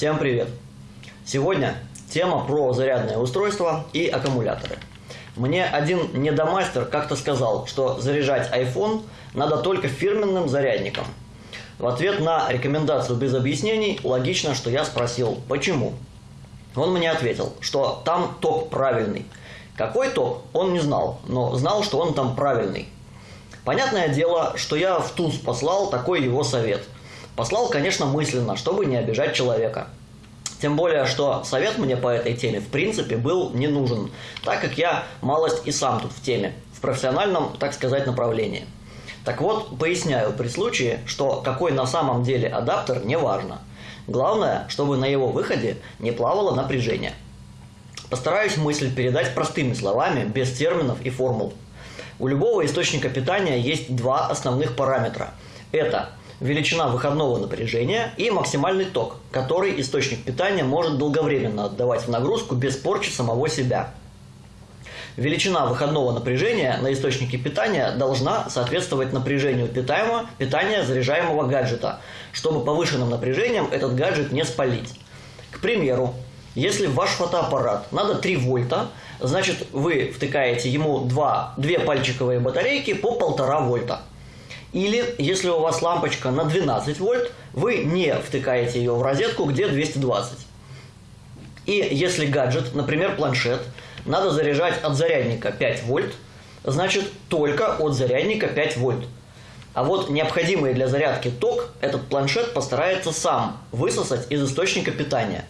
Всем привет! Сегодня тема про зарядные устройства и аккумуляторы. Мне один недомастер как-то сказал, что заряжать iPhone надо только фирменным зарядником. В ответ на рекомендацию без объяснений логично, что я спросил, почему. Он мне ответил, что там ток правильный. Какой ток, он не знал, но знал, что он там правильный. Понятное дело, что я в туз послал такой его совет – Послал, конечно, мысленно, чтобы не обижать человека. Тем более, что совет мне по этой теме в принципе был не нужен, так как я малость и сам тут в теме, в профессиональном, так сказать, направлении. Так вот, поясняю при случае, что какой на самом деле адаптер не важно. Главное, чтобы на его выходе не плавало напряжение. Постараюсь мысль передать простыми словами, без терминов и формул. У любого источника питания есть два основных параметра. Это величина выходного напряжения и максимальный ток, который источник питания может долговременно отдавать в нагрузку без порчи самого себя. Величина выходного напряжения на источнике питания должна соответствовать напряжению питаемого, питания заряжаемого гаджета, чтобы повышенным напряжением этот гаджет не спалить. К примеру, если ваш фотоаппарат надо 3 вольта, значит вы втыкаете ему 2, 2 пальчиковые батарейки по 1,5 вольта. Или, если у вас лампочка на 12 вольт, вы не втыкаете ее в розетку, где 220. И если гаджет, например, планшет, надо заряжать от зарядника 5 вольт, значит только от зарядника 5 вольт. А вот необходимый для зарядки ток этот планшет постарается сам высосать из источника питания.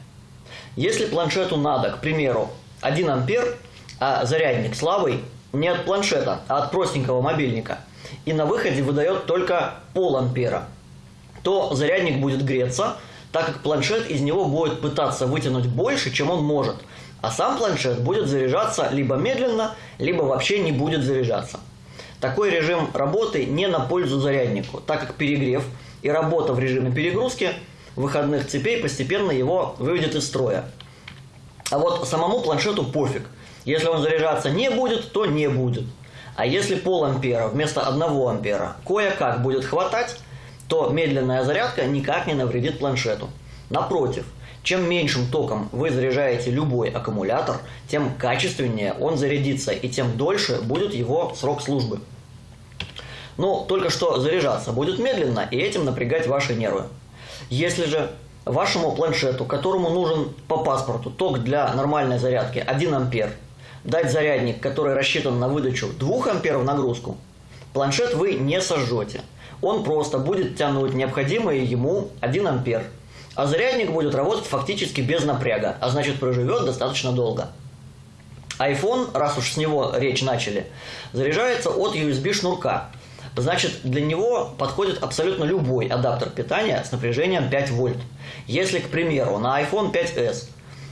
Если планшету надо, к примеру, 1 ампер, а зарядник слабый, не от планшета, а от простенького мобильника – и на выходе выдает только пол ампера, то зарядник будет греться, так как планшет из него будет пытаться вытянуть больше, чем он может, а сам планшет будет заряжаться либо медленно, либо вообще не будет заряжаться. Такой режим работы не на пользу заряднику, так как перегрев и работа в режиме перегрузки выходных цепей постепенно его выведет из строя. А вот самому планшету пофиг. Если он заряжаться не будет, то не будет. А если пол ампера вместо 1 ампера кое-как будет хватать, то медленная зарядка никак не навредит планшету. Напротив, чем меньшим током вы заряжаете любой аккумулятор, тем качественнее он зарядится и тем дольше будет его срок службы. Но только что заряжаться будет медленно и этим напрягать ваши нервы. Если же вашему планшету, которому нужен по паспорту ток для нормальной зарядки 1 ампер, дать зарядник, который рассчитан на выдачу 2 амперов нагрузку, планшет вы не сожжете. Он просто будет тянуть необходимый ему 1 ампер. А зарядник будет работать фактически без напряга, а значит проживет достаточно долго. iPhone, раз уж с него речь начали, заряжается от USB шнурка. Значит, для него подходит абсолютно любой адаптер питания с напряжением 5 вольт. Если, к примеру, на iPhone 5s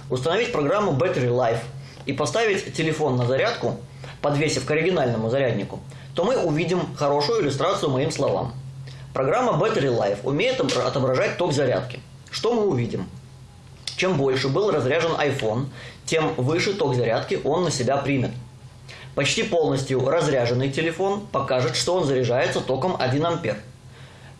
установить программу Battery Life – и поставить телефон на зарядку, подвесив к оригинальному заряднику, то мы увидим хорошую иллюстрацию моим словам. Программа Battery Life умеет отображать ток зарядки. Что мы увидим? Чем больше был разряжен iPhone, тем выше ток зарядки он на себя примет. Почти полностью разряженный телефон покажет, что он заряжается током 1 ампер.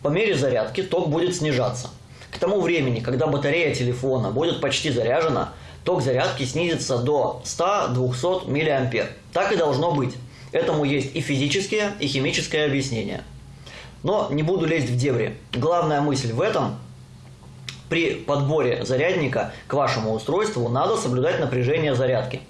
По мере зарядки ток будет снижаться. К тому времени, когда батарея телефона будет почти заряжена, ток зарядки снизится до 100-200 мА. Так и должно быть. Этому есть и физическое, и химическое объяснение. Но не буду лезть в дебри. Главная мысль в этом при подборе зарядника к вашему устройству надо соблюдать напряжение зарядки.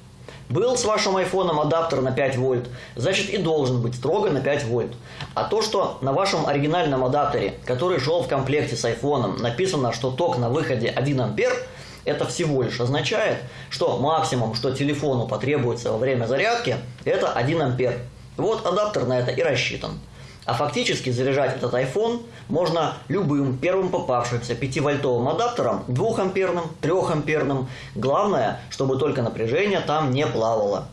Был с вашим айфоном адаптер на 5 вольт, значит и должен быть строго на 5 вольт. А то, что на вашем оригинальном адаптере, который шел в комплекте с айфоном, написано, что ток на выходе 1 ампер – это всего лишь означает, что максимум, что телефону потребуется во время зарядки, это 1 ампер. Вот адаптер на это и рассчитан. А фактически заряжать этот iPhone можно любым первым попавшимся 5-вольтовым адаптером, 2-амперным, 3-амперным. Главное, чтобы только напряжение там не плавало.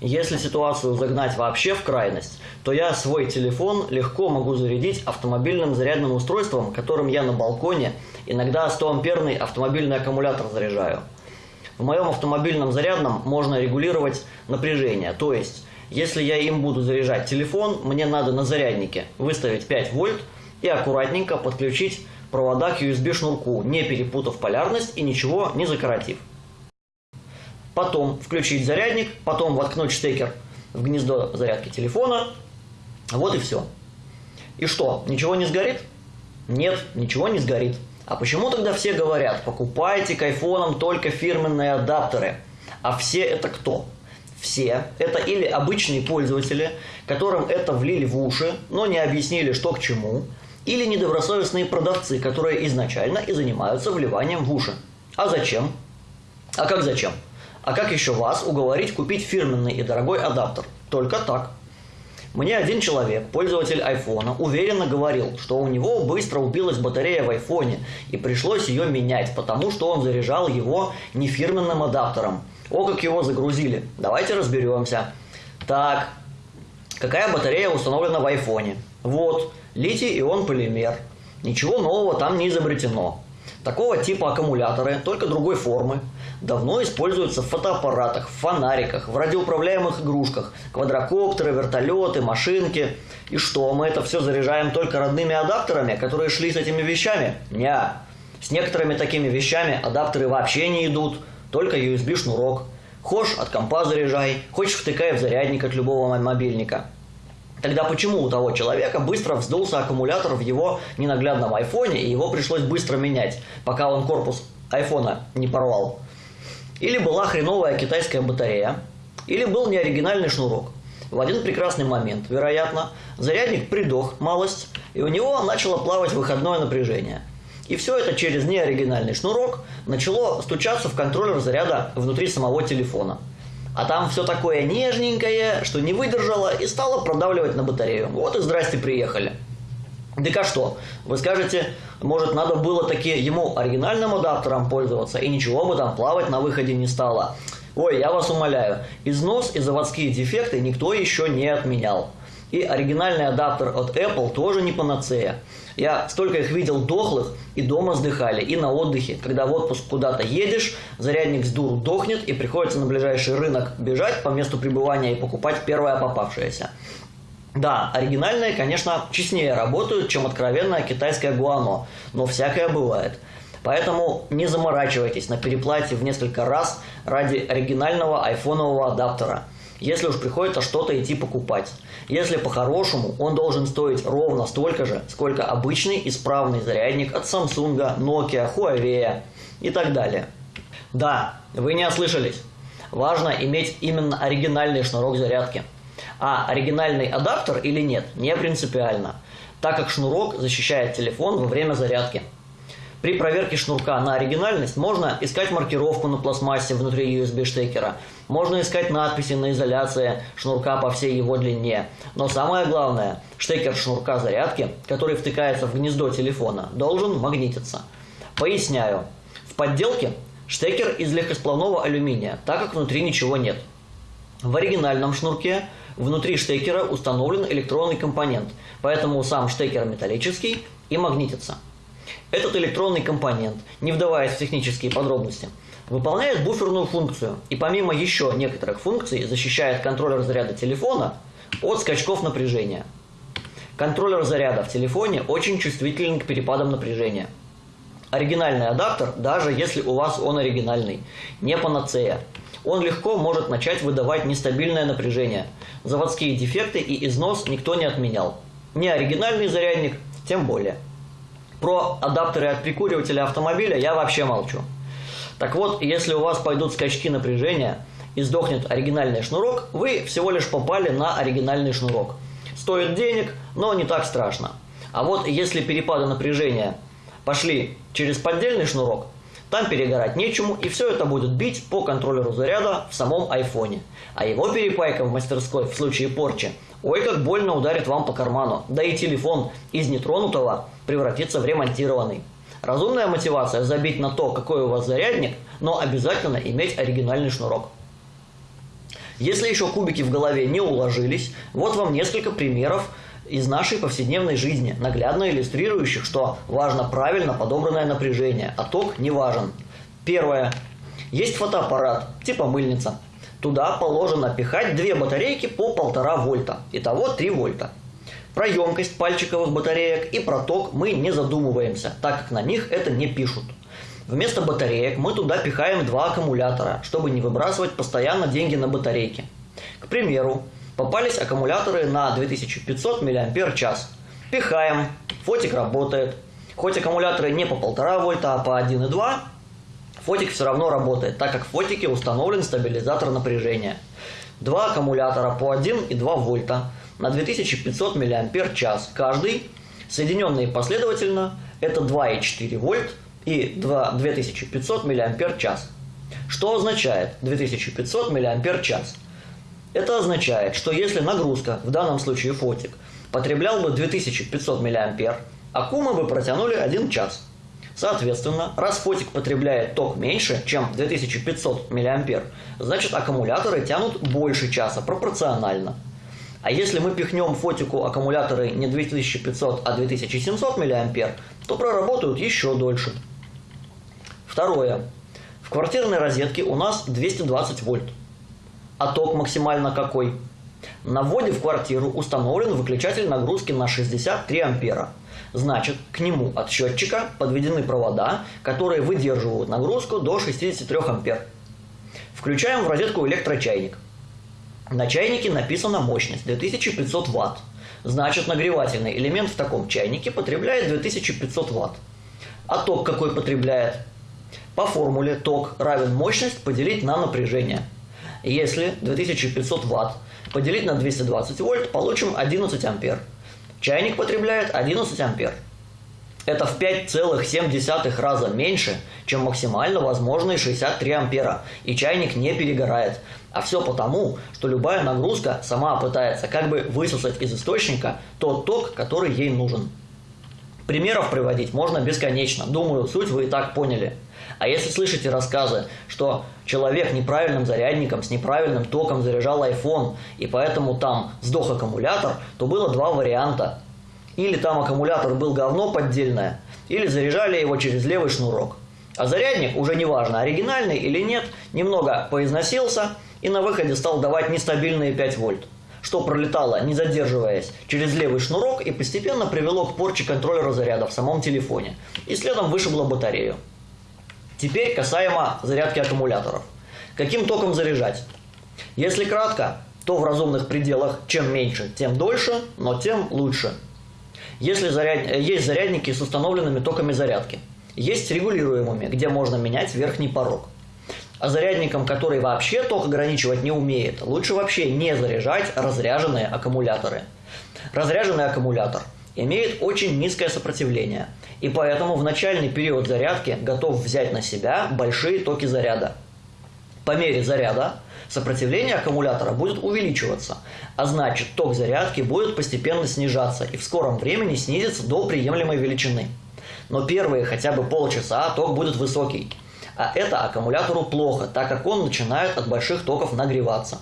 Если ситуацию загнать вообще в крайность, то я свой телефон легко могу зарядить автомобильным зарядным устройством, которым я на балконе иногда 100-амперный автомобильный аккумулятор заряжаю. В моем автомобильном зарядном можно регулировать напряжение, то есть, если я им буду заряжать телефон, мне надо на заряднике выставить 5 вольт и аккуратненько подключить провода к USB шнурку, не перепутав полярность и ничего не закоротив. Потом включить зарядник, потом воткнуть штекер в гнездо зарядки телефона. Вот и все. И что, ничего не сгорит? Нет, ничего не сгорит. А почему тогда все говорят, покупайте к айфонам только фирменные адаптеры? А все это кто? Все это или обычные пользователи, которым это влили в уши, но не объяснили, что к чему, или недобросовестные продавцы, которые изначально и занимаются вливанием в уши. А зачем? А как зачем? А как еще вас уговорить купить фирменный и дорогой адаптер? Только так. Мне один человек, пользователь айфона, уверенно говорил, что у него быстро убилась батарея в айфоне и пришлось ее менять, потому что он заряжал его не фирменным адаптером. О, как его загрузили. Давайте разберемся. Так, какая батарея установлена в айфоне? Вот, литий-ион полимер. Ничего нового там не изобретено. Такого типа аккумуляторы, только другой формы, давно используются в фотоаппаратах, фонариках, в радиоуправляемых игрушках, квадрокоптеры, вертолеты, машинки. И что, мы это все заряжаем только родными адаптерами, которые шли с этими вещами? Не. С некоторыми такими вещами адаптеры вообще не идут, только USB-шнурок. Хочешь от компа заряжай, хочешь втыкай в зарядник от любого мобильника. Тогда почему у того человека быстро вздулся аккумулятор в его ненаглядном айфоне, и его пришлось быстро менять, пока он корпус айфона не порвал? Или была хреновая китайская батарея, или был неоригинальный шнурок. В один прекрасный момент, вероятно, зарядник придох малость, и у него начало плавать выходное напряжение. И все это через неоригинальный шнурок начало стучаться в контроллер заряда внутри самого телефона. А там все такое нежненькое, что не выдержало и стало продавливать на батарею. Вот и здрасте, приехали. Так а что? Вы скажете, может надо было таки ему оригинальным адаптером пользоваться, и ничего бы там плавать на выходе не стало. Ой, я вас умоляю, износ и заводские дефекты никто еще не отменял. И оригинальный адаптер от Apple тоже не панацея. Я столько их видел дохлых, и дома сдыхали, и на отдыхе. Когда в отпуск куда-то едешь, зарядник с дуру дохнет, и приходится на ближайший рынок бежать по месту пребывания и покупать первое попавшееся. Да, оригинальные, конечно, честнее работают, чем откровенная китайская гуано, но всякое бывает. Поэтому не заморачивайтесь на переплате в несколько раз ради оригинального айфонового адаптера – если уж приходится что-то идти покупать. Если по-хорошему, он должен стоить ровно столько же, сколько обычный исправный зарядник от Samsung, Nokia, Huawei и так далее. Да, вы не ослышались. Важно иметь именно оригинальный шнурок зарядки. А оригинальный адаптер или нет, не принципиально, так как шнурок защищает телефон во время зарядки. При проверке шнурка на оригинальность можно искать маркировку на пластмассе внутри USB-штекера, можно искать надписи на изоляции шнурка по всей его длине. Но самое главное, штекер шнурка зарядки, который втыкается в гнездо телефона, должен магнититься. Поясняю. В подделке штекер из легкосплавного алюминия, так как внутри ничего нет. В оригинальном шнурке внутри штекера установлен электронный компонент, поэтому сам штекер металлический и магнитится. Этот электронный компонент, не вдаваясь в технические подробности, выполняет буферную функцию и помимо еще некоторых функций защищает контроллер заряда телефона от скачков напряжения. Контроллер заряда в телефоне очень чувствителен к перепадам напряжения. Оригинальный адаптер, даже если у вас он оригинальный, не панацея. Он легко может начать выдавать нестабильное напряжение. Заводские дефекты и износ никто не отменял. Не оригинальный зарядник, тем более. Про адаптеры от прикуривателя автомобиля я вообще молчу. Так вот, если у вас пойдут скачки напряжения и сдохнет оригинальный шнурок, вы всего лишь попали на оригинальный шнурок. Стоит денег, но не так страшно. А вот если перепады напряжения пошли через поддельный шнурок, там перегорать нечему, и все это будет бить по контроллеру заряда в самом айфоне. А его перепайка в мастерской в случае порчи, ой, как больно ударит вам по карману. Да и телефон из нетронутого превратится в ремонтированный. Разумная мотивация – забить на то, какой у вас зарядник, но обязательно иметь оригинальный шнурок. Если еще кубики в голове не уложились, вот вам несколько примеров из нашей повседневной жизни, наглядно иллюстрирующих, что важно правильно подобранное напряжение, а ток не важен. Первое. Есть фотоаппарат, типа мыльница. Туда положено пихать две батарейки по 1,5 вольта, итого 3 вольта. Про емкость пальчиковых батареек и про ток мы не задумываемся, так как на них это не пишут. Вместо батареек мы туда пихаем два аккумулятора, чтобы не выбрасывать постоянно деньги на батарейки. К примеру, попались аккумуляторы на 2500 мАч. Пихаем, фотик работает. Хоть аккумуляторы не по 1,5 вольта, а по 1,2, фотик все равно работает, так как в фотике установлен стабилизатор напряжения. Два аккумулятора по 1 и 2 вольта на 2500 мАч каждый, соединенные последовательно, это 2,4 вольт и 2, 2500 мАч. Что означает 2500 мАч? Это означает, что если нагрузка, в данном случае фотик, потреблял бы 2500 мА, аку мы бы протянули 1 час. Соответственно, раз фотик потребляет ток меньше, чем 2500 мА, значит аккумуляторы тянут больше часа пропорционально. А если мы пихнем фотику аккумуляторы не 2500, а 2700 мА, то проработают еще дольше. Второе. В квартирной розетке у нас 220 вольт. А ток максимально какой? На вводе в квартиру установлен выключатель нагрузки на 63 ампера. Значит, к нему от счетчика подведены провода, которые выдерживают нагрузку до 63 ампер. Включаем в розетку электрочайник. На чайнике написана мощность 2500 Вт. Значит, нагревательный элемент в таком чайнике потребляет 2500 Вт. А ток какой потребляет? По формуле ток равен мощность поделить на напряжение. Если 2500 Вт поделить на 220 вольт, получим 11 ампер. Чайник потребляет 11 ампер. Это в 5,7 раза меньше, чем максимально возможные 63 ампера, и чайник не перегорает. А все потому, что любая нагрузка сама пытается как бы высосать из источника тот ток, который ей нужен. Примеров приводить можно бесконечно, думаю, суть вы и так поняли. А если слышите рассказы, что человек неправильным зарядником с неправильным током заряжал iPhone, и поэтому там сдох аккумулятор, то было два варианта. Или там аккумулятор был говно поддельное, или заряжали его через левый шнурок. А зарядник, уже неважно, оригинальный или нет, немного поизносился и на выходе стал давать нестабильные 5 вольт что пролетало, не задерживаясь, через левый шнурок и постепенно привело к порче контроллера заряда в самом телефоне. И следом вышибло батарею. Теперь касаемо зарядки аккумуляторов. Каким током заряжать? Если кратко, то в разумных пределах чем меньше, тем дольше, но тем лучше. Если заряд... есть зарядники с установленными токами зарядки, есть регулируемыми, где можно менять верхний порог. А зарядникам, который вообще ток ограничивать не умеет, лучше вообще не заряжать разряженные аккумуляторы. Разряженный аккумулятор имеет очень низкое сопротивление, и поэтому в начальный период зарядки готов взять на себя большие токи заряда. По мере заряда сопротивление аккумулятора будет увеличиваться, а значит ток зарядки будет постепенно снижаться и в скором времени снизится до приемлемой величины. Но первые хотя бы полчаса ток будет высокий – а это аккумулятору плохо, так как он начинает от больших токов нагреваться.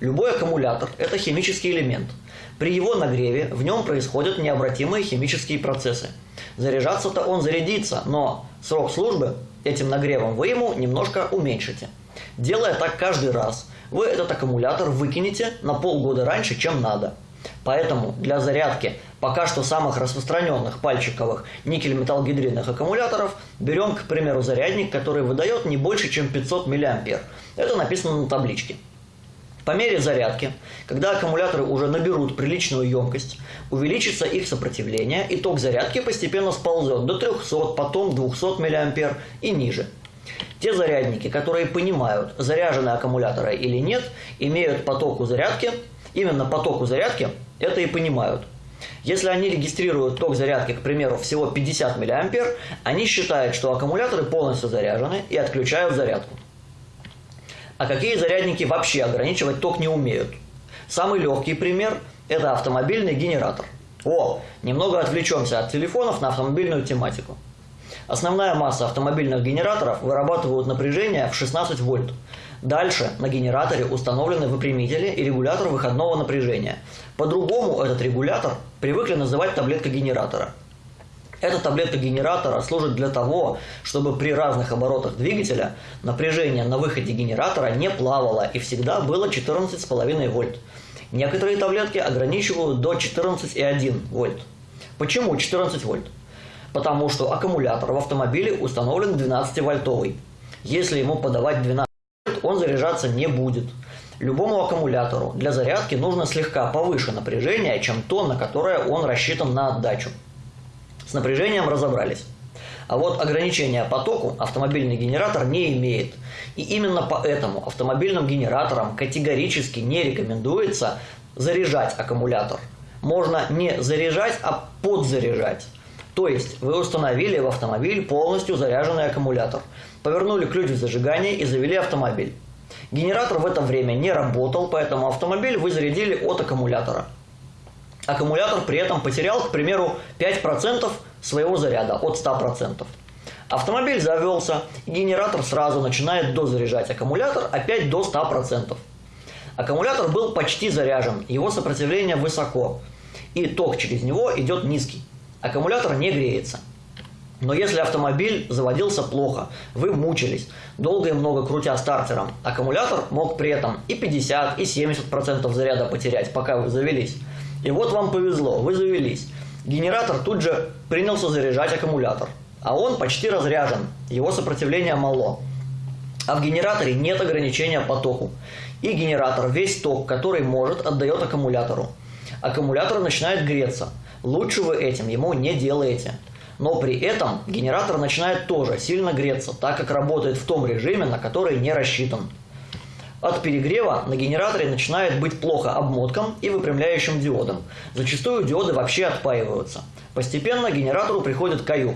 Любой аккумулятор – это химический элемент. При его нагреве в нем происходят необратимые химические процессы. Заряжаться-то он зарядится, но срок службы этим нагревом вы ему немножко уменьшите. Делая так каждый раз, вы этот аккумулятор выкинете на полгода раньше, чем надо – Поэтому для зарядки пока что самых распространенных пальчиковых никель-металлгидридных аккумуляторов берем, к примеру, зарядник, который выдает не больше, чем 500 мА. Это написано на табличке. По мере зарядки, когда аккумуляторы уже наберут приличную емкость, увеличится их сопротивление, и ток зарядки постепенно сползет до 300, потом 200 мА и ниже. Те зарядники, которые понимают, заряжены аккумуляторы или нет, имеют потоку зарядки именно потоку зарядки, это и понимают. Если они регистрируют ток зарядки, к примеру, всего 50 мА, они считают, что аккумуляторы полностью заряжены и отключают зарядку. А какие зарядники вообще ограничивать ток не умеют? Самый легкий пример – это автомобильный генератор. О, немного отвлечемся от телефонов на автомобильную тематику. Основная масса автомобильных генераторов вырабатывают напряжение в 16 вольт. Дальше на генераторе установлены выпрямители и регулятор выходного напряжения. По-другому этот регулятор привыкли называть таблетка генератора. Эта таблетка генератора служит для того, чтобы при разных оборотах двигателя напряжение на выходе генератора не плавало и всегда было 14,5 вольт. Некоторые таблетки ограничивают до 14,1 вольт. Почему 14 вольт? Потому что аккумулятор в автомобиле установлен 12-вольтовый. Если ему подавать 12 вольт, он заряжаться не будет. Любому аккумулятору для зарядки нужно слегка повыше напряжение, чем то, на которое он рассчитан на отдачу. С напряжением разобрались. А вот ограничения потоку автомобильный генератор не имеет. И именно поэтому автомобильным генераторам категорически не рекомендуется заряжать аккумулятор. Можно не заряжать, а подзаряжать. То есть вы установили в автомобиль полностью заряженный аккумулятор, повернули ключ в зажигание и завели автомобиль. Генератор в это время не работал, поэтому автомобиль вы зарядили от аккумулятора. Аккумулятор при этом потерял, к примеру, 5% своего заряда от 100%. Автомобиль завелся, и генератор сразу начинает дозаряжать аккумулятор опять до 100%. Аккумулятор был почти заряжен, его сопротивление высоко, и ток через него идет низкий. Аккумулятор не греется. Но если автомобиль заводился плохо, вы мучились, долго и много крутя стартером, аккумулятор мог при этом и 50, и 70% заряда потерять, пока вы завелись. И вот вам повезло, вы завелись. Генератор тут же принялся заряжать аккумулятор, а он почти разряжен, его сопротивление мало. А в генераторе нет ограничения по току. И генератор весь ток, который может, отдает аккумулятору. Аккумулятор начинает греться. Лучше вы этим ему не делаете. Но при этом генератор начинает тоже сильно греться, так как работает в том режиме, на который не рассчитан. От перегрева на генераторе начинает быть плохо обмотком и выпрямляющим диодом. Зачастую диоды вообще отпаиваются. Постепенно генератору приходит каюк.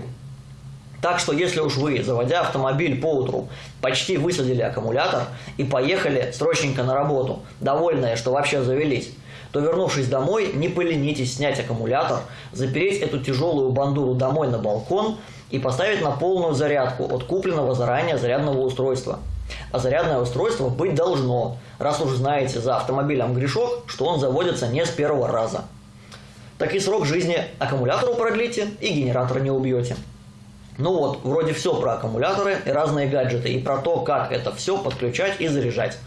Так что если уж вы, заводя автомобиль по утру, почти высадили аккумулятор и поехали срочненько на работу, довольные, что вообще завелись, то вернувшись домой, не поленитесь снять аккумулятор, запереть эту тяжелую бандуру домой на балкон и поставить на полную зарядку от купленного заранее зарядного устройства. А зарядное устройство быть должно, раз уж знаете за автомобилем грешок, что он заводится не с первого раза. Так и срок жизни аккумулятору продлите и генератор не убьете. Ну вот, вроде все про аккумуляторы и разные гаджеты, и про то, как это все подключать и заряжать.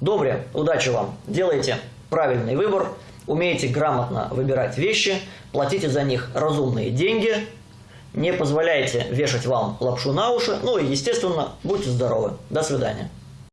Добре, удачи вам, делайте правильный выбор, умеете грамотно выбирать вещи, платите за них разумные деньги, не позволяйте вешать вам лапшу на уши, ну и, естественно, будьте здоровы. До свидания.